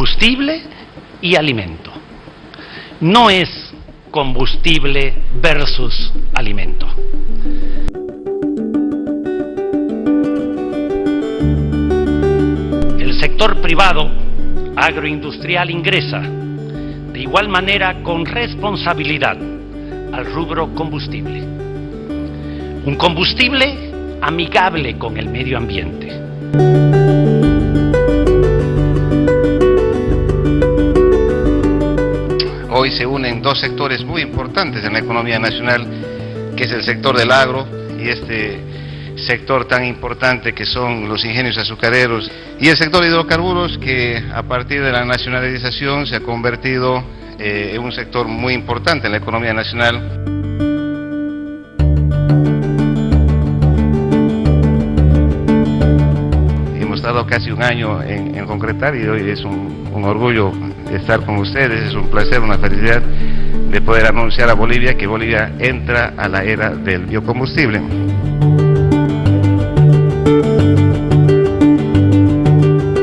combustible y alimento. No es combustible versus alimento. El sector privado agroindustrial ingresa de igual manera con responsabilidad al rubro combustible. Un combustible amigable con el medio ambiente. Hoy se unen dos sectores muy importantes en la economía nacional, que es el sector del agro y este sector tan importante que son los ingenios azucareros y el sector de hidrocarburos que a partir de la nacionalización se ha convertido eh, en un sector muy importante en la economía nacional. Casi un año en, concretar y hoy es un, un orgullo estar con ustedes, es un placer, una felicidad de poder anunciar a Bolivia que Bolivia entra a la era del biocombustible.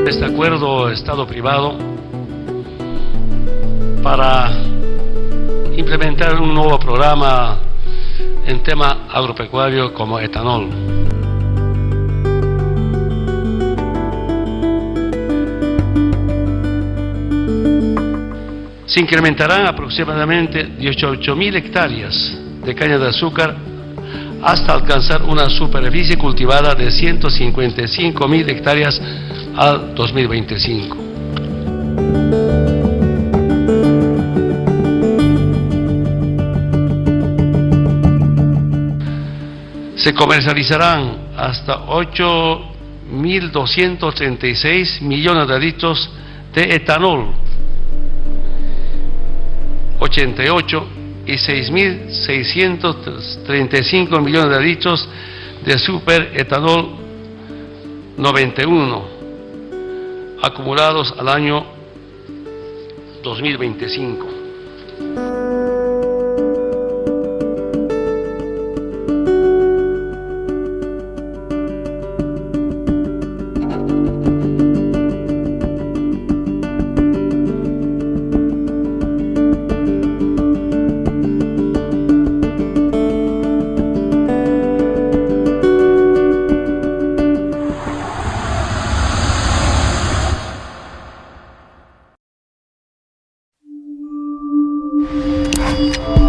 Este acuerdo Estado-privado para implementar un nuevo programa en tema agropecuario como etanol. Se incrementarán aproximadamente 18.000 hectáreas de caña de azúcar hasta alcanzar una superficie cultivada de 155.000 hectáreas al 2025. Se comercializarán hasta 8.236 millones de litros de etanol, 88 y 6.635 millones de litros de superetanol 91 acumulados al año 2025. Música